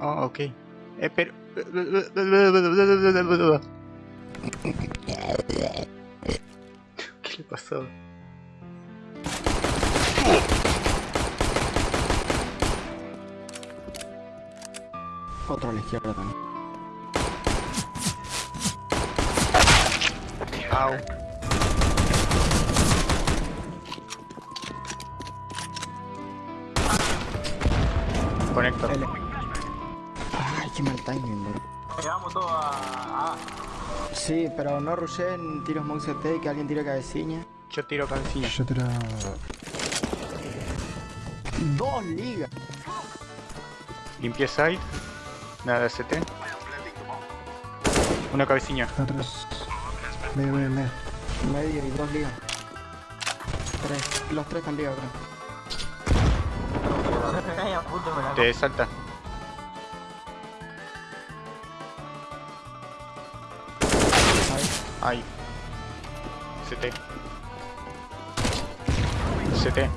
Oh, ok. Eh, pero... ¿Qué le pasó? Otro a la izquierda también. Au. Qué mal timing, bro. Llegamos todos a... a... Sí, pero no rushen tiros Mouse T que alguien tire cabecilla. Yo tiro cabecilla. Yo tiro... Dos ligas. Limpié side. Nada de ST. Una cabecilla. Atrás. Medio, medio, medio. Medio y dos ligas. Tres. Los tres están ligas, creo. Te salta. Ahí. CT. CT.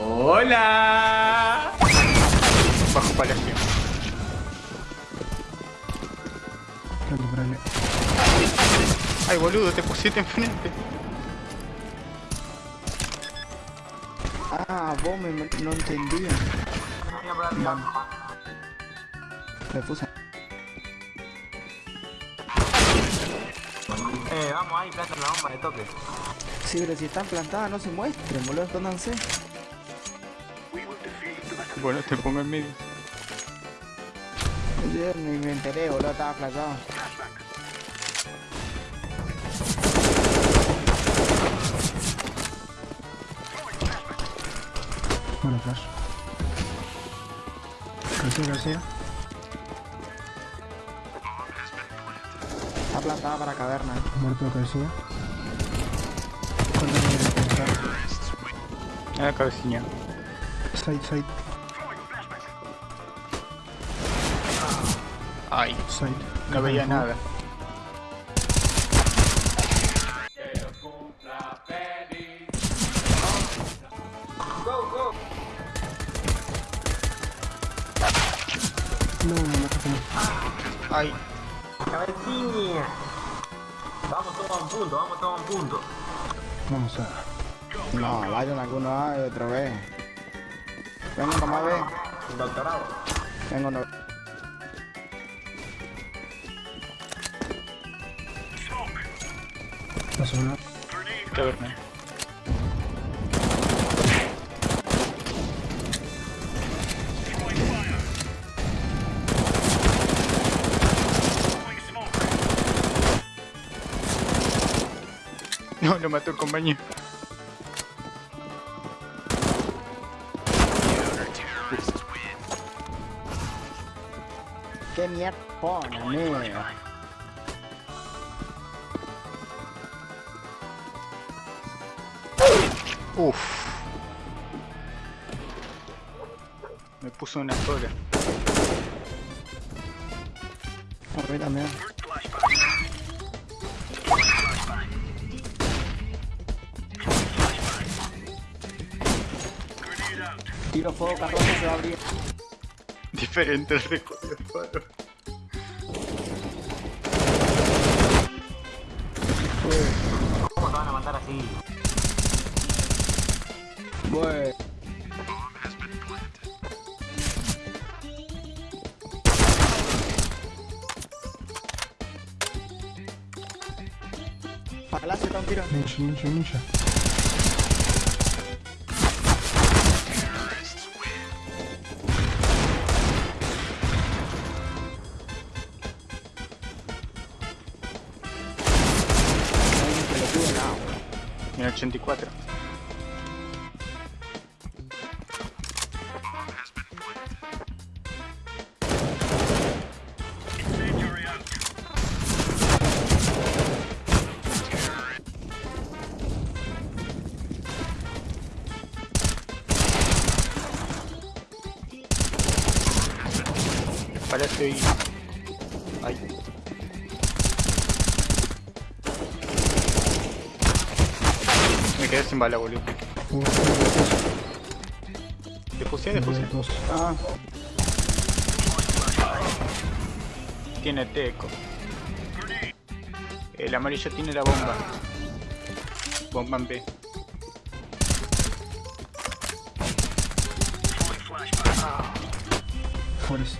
¡Hola! Bajo palacio. Ay, boludo, te pusiste enfrente. Ah, vos me, me- no entendía. Me puse. Eh, vamos ahí, planta la bomba de toque. Sí, pero si están plantadas no se muestren, boludo, escóndanse. Bueno, te pongo en medio. Yo ni me enteré, boludo, estaba plantado. Bueno, flash. Cabecilla, cabecilla. Está plantada para caverna. Muerto cabecilla. ¿Cuánto me voy a Ah, cabecilla. Side, side, Ay, side. no veía nada. No, no, no, no. Ay, Cabecilla. Vamos todos a un punto, vamos todos a un punto. Vamos a... No, vayan alguno A y otro B. Vengo nomás B. Doctorado. Vengo no. Paso No, lo mató el compañero. ¿Qué mierda pone, amigo? Uf. Me puso una sola. Tiro fuego carroza se va a abrir. Diferente el recorrido de faro. ¿Cómo te van a matar así? Bueno. Palacio está un tiro. Ninja, ninja, ninja. 1084. Parece ahí. Ay. Quedé sin bala, boludo. Defusé, defusé. Ah, Tiene teco. El amarillo tiene la bomba. Bomba en B. Forest.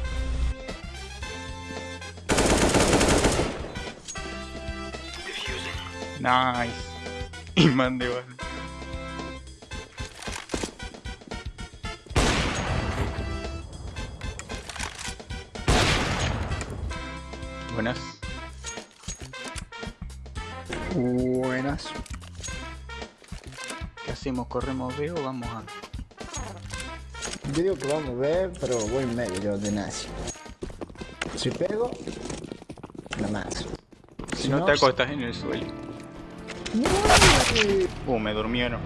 Nice. Imán de bala. Buenas. Buenas. ¿Qué hacemos? ¿Corremos B o vamos a...? Yo digo que vamos a ver, pero voy en medio yo de nazi. Si pego, la más. Si no te acostas en el suelo. Uh, me durmieron.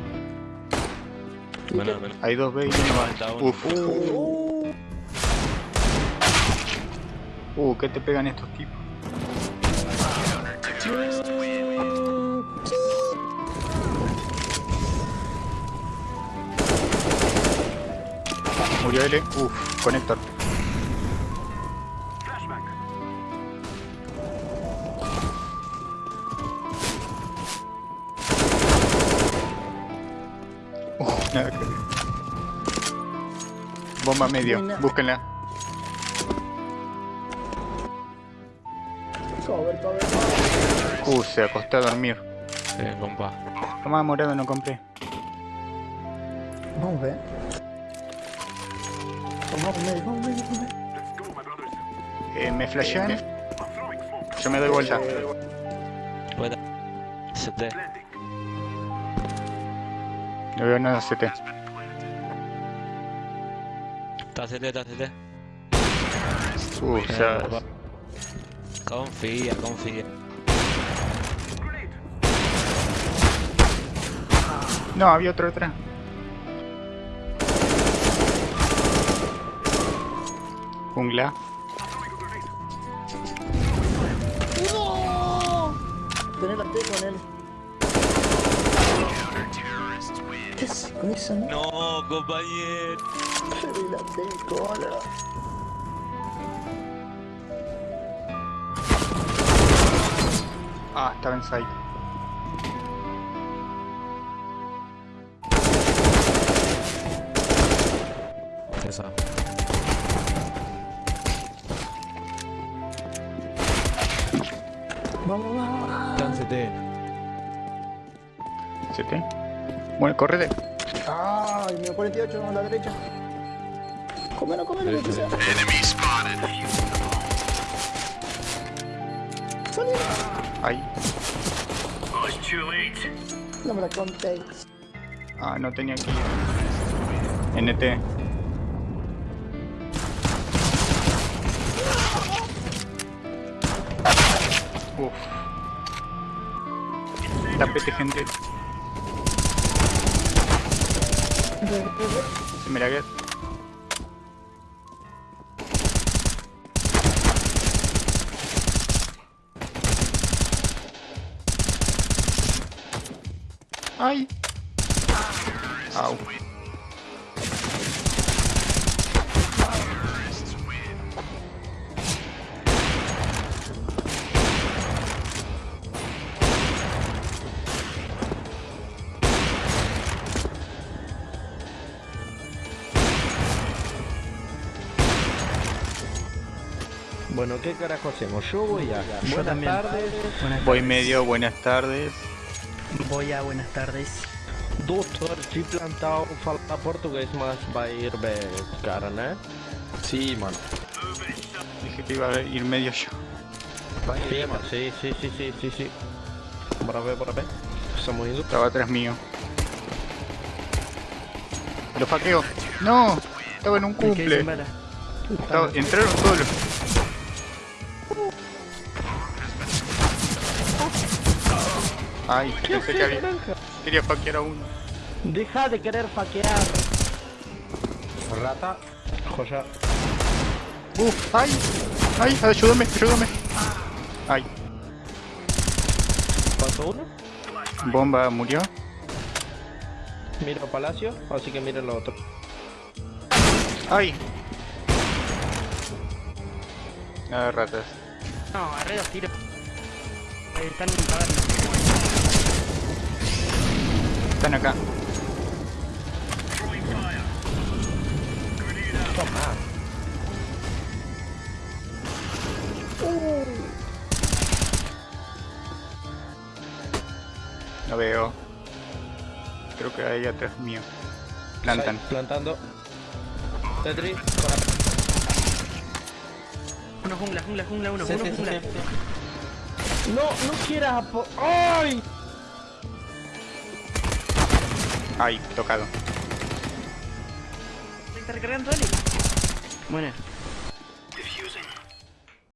Bueno, bueno. Hay dos B y uno. Uf. Uh, ¿qué te pegan estos tipos? Murió L. Uf, conector. Uf, nada que ver. Bomba medio, Buena. búsquenla. Cover, cover, Uh, se acostó a dormir. Sí, compa. Tomá morado, no compré. Vamos a ver. Vamos a medio, vamos a medio, vamos a medio. Eh, me flashean. Yo me doy vuelta. Puede. No veo nada CT. Está CT, está CT. Uh, o sea. Confía, confía. No, había otro atrás. Jungla. Tener la T con él. ¿Qué haces con esa no? No, compañero. T, cola. Ah, estaba en site. Esa. Vamos, vamos, CT. CT. Bueno, correte. Ay, mío 48 a la derecha. Comelo, comelo, lo que sea. Salí. Ahí. No me la contéis. Ah, no tenía que ir. NT. Uf. Tapete, gente. La queda. ¡Ay! Au. Bueno, ¿qué carajo hacemos? Yo voy a. Yo Buenas también. tardes. Buenas Voy tardes. medio, buenas tardes. Voy a buenas tardes. Doutor de plantão falar português, mas vai ir bem, cara, né? Sim, mano. Dije que iba a ir medio yo. Sí, mano. Sí, sí, sí, sí, sí, sí. Ver, bora ver. Estamos indo. Estaba atrás mío. Lo faqueo. ¡No! Estaba en un ¿Y qué cumple. Estaba- entraron solos. Ay, pensé que había. Quería faquear a uno. Deja de querer faquear. Rata. Joya. ¡Uf! ¡Ay! ¡Ay! ¡Ayúdame! ¡Ayúdame! ¡Ay! Pasó uno. Bomba murió. Miro Palacio, así que miren lo otro. ¡Ay! De ratas. No, agarré dos tiros. Ahí están en. Están acá. Lo veo. Creo que hay atrás mío. Plantan. Side, Plantando. Tetris. Uno jungla, jungla, jungla, uno, Sí, uno sí, jungla. sí. No, no quieras. ¡Ay! Ay, tocado. Está recargando Eli. Bueno,